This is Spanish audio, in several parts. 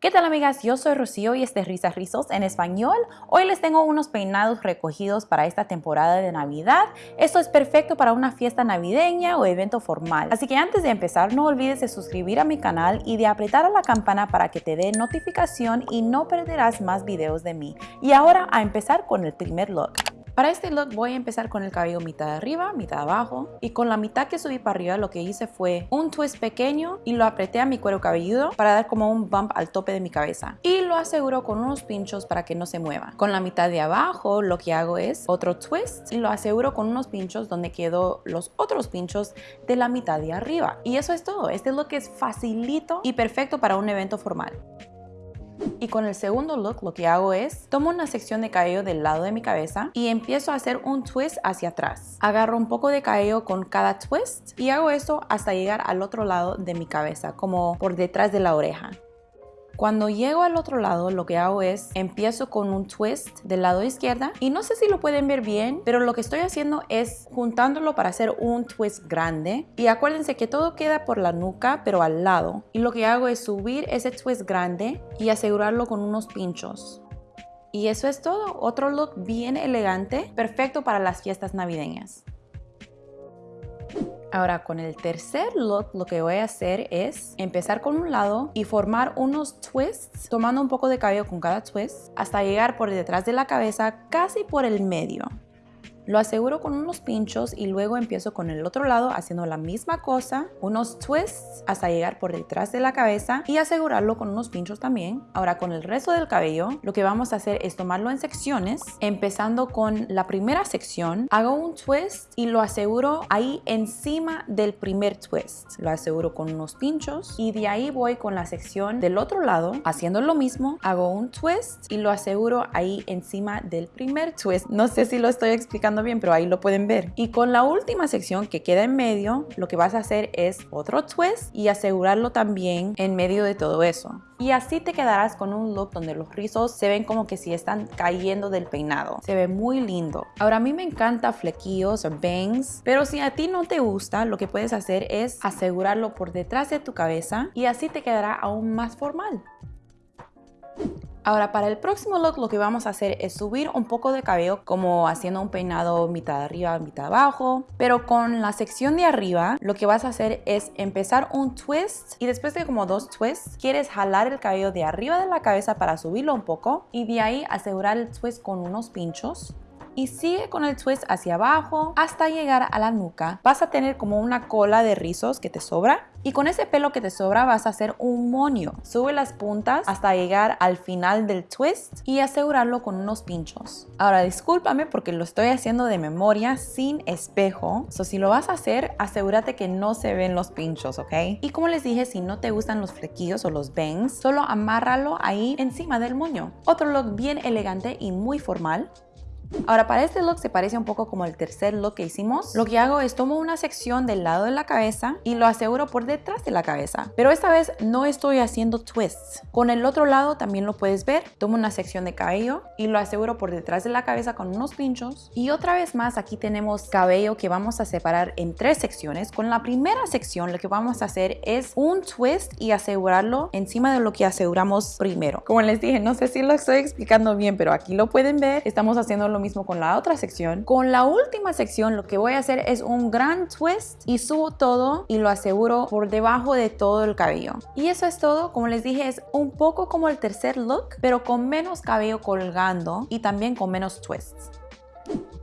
¿Qué tal amigas? Yo soy Rocío y este es Risas Rizos en español. Hoy les tengo unos peinados recogidos para esta temporada de Navidad. Esto es perfecto para una fiesta navideña o evento formal. Así que antes de empezar no olvides de suscribir a mi canal y de apretar a la campana para que te dé notificación y no perderás más videos de mí. Y ahora a empezar con el primer look. Para este look voy a empezar con el cabello mitad arriba, mitad abajo y con la mitad que subí para arriba lo que hice fue un twist pequeño y lo apreté a mi cuero cabelludo para dar como un bump al tope de mi cabeza y lo aseguro con unos pinchos para que no se mueva. Con la mitad de abajo lo que hago es otro twist y lo aseguro con unos pinchos donde quedó los otros pinchos de la mitad de arriba. Y eso es todo. Este look es facilito y perfecto para un evento formal. Y con el segundo look lo que hago es, tomo una sección de cabello del lado de mi cabeza y empiezo a hacer un twist hacia atrás. Agarro un poco de cabello con cada twist y hago eso hasta llegar al otro lado de mi cabeza, como por detrás de la oreja. Cuando llego al otro lado, lo que hago es empiezo con un twist del lado izquierda y no sé si lo pueden ver bien, pero lo que estoy haciendo es juntándolo para hacer un twist grande. Y acuérdense que todo queda por la nuca, pero al lado. Y lo que hago es subir ese twist grande y asegurarlo con unos pinchos. Y eso es todo, otro look bien elegante, perfecto para las fiestas navideñas. Ahora con el tercer look lo que voy a hacer es empezar con un lado y formar unos twists tomando un poco de cabello con cada twist hasta llegar por detrás de la cabeza casi por el medio. Lo aseguro con unos pinchos y luego empiezo con el otro lado haciendo la misma cosa, unos twists hasta llegar por detrás de la cabeza y asegurarlo con unos pinchos también. Ahora con el resto del cabello lo que vamos a hacer es tomarlo en secciones, empezando con la primera sección, hago un twist y lo aseguro ahí encima del primer twist. Lo aseguro con unos pinchos y de ahí voy con la sección del otro lado haciendo lo mismo, hago un twist y lo aseguro ahí encima del primer twist. No sé si lo estoy explicando bien, pero ahí lo pueden ver. Y con la última sección que queda en medio, lo que vas a hacer es otro twist y asegurarlo también en medio de todo eso. Y así te quedarás con un look donde los rizos se ven como que si están cayendo del peinado. Se ve muy lindo. Ahora a mí me encanta flequillos o bangs, pero si a ti no te gusta, lo que puedes hacer es asegurarlo por detrás de tu cabeza y así te quedará aún más formal. Ahora para el próximo look lo que vamos a hacer es subir un poco de cabello como haciendo un peinado mitad arriba, mitad abajo. Pero con la sección de arriba lo que vas a hacer es empezar un twist y después de como dos twists quieres jalar el cabello de arriba de la cabeza para subirlo un poco y de ahí asegurar el twist con unos pinchos y sigue con el twist hacia abajo hasta llegar a la nuca. Vas a tener como una cola de rizos que te sobra y con ese pelo que te sobra vas a hacer un moño. Sube las puntas hasta llegar al final del twist y asegurarlo con unos pinchos. Ahora discúlpame porque lo estoy haciendo de memoria sin espejo. So si lo vas a hacer, asegúrate que no se ven los pinchos, ¿ok? Y como les dije, si no te gustan los flequillos o los bangs, solo amárralo ahí encima del moño. Otro look bien elegante y muy formal Ahora para este look se parece un poco como el tercer look que hicimos. Lo que hago es tomo una sección del lado de la cabeza y lo aseguro por detrás de la cabeza. Pero esta vez no estoy haciendo twists. Con el otro lado también lo puedes ver. Tomo una sección de cabello y lo aseguro por detrás de la cabeza con unos pinchos. Y otra vez más aquí tenemos cabello que vamos a separar en tres secciones. Con la primera sección lo que vamos a hacer es un twist y asegurarlo encima de lo que aseguramos primero. Como les dije, no sé si lo estoy explicando bien, pero aquí lo pueden ver. Estamos haciendo mismo con la otra sección. Con la última sección lo que voy a hacer es un gran twist y subo todo y lo aseguro por debajo de todo el cabello. Y eso es todo. Como les dije, es un poco como el tercer look, pero con menos cabello colgando y también con menos twists.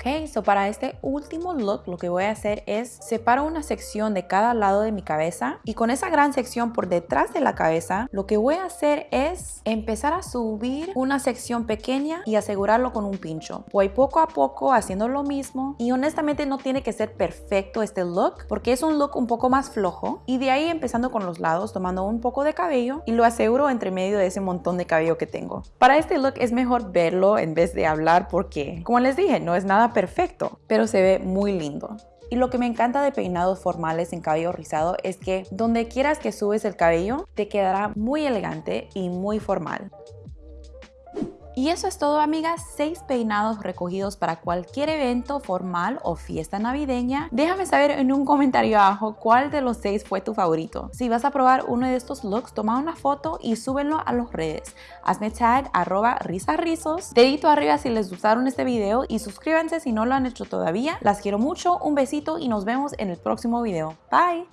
Ok, so para este último look lo que voy a hacer es separo una sección de cada lado de mi cabeza y con esa gran sección por detrás de la cabeza lo que voy a hacer es empezar a subir una sección pequeña y asegurarlo con un pincho. Voy poco a poco haciendo lo mismo y honestamente no tiene que ser perfecto este look porque es un look un poco más flojo y de ahí empezando con los lados tomando un poco de cabello y lo aseguro entre medio de ese montón de cabello que tengo. Para este look es mejor verlo en vez de hablar porque como les dije no es nada perfecto, pero se ve muy lindo. Y lo que me encanta de peinados formales en cabello rizado es que donde quieras que subes el cabello te quedará muy elegante y muy formal. Y eso es todo amigas, 6 peinados recogidos para cualquier evento formal o fiesta navideña. Déjame saber en un comentario abajo cuál de los 6 fue tu favorito. Si vas a probar uno de estos looks, toma una foto y súbenlo a las redes. Hazme tag arroba risarrizos. Dedito arriba si les gustaron este video y suscríbanse si no lo han hecho todavía. Las quiero mucho, un besito y nos vemos en el próximo video. Bye!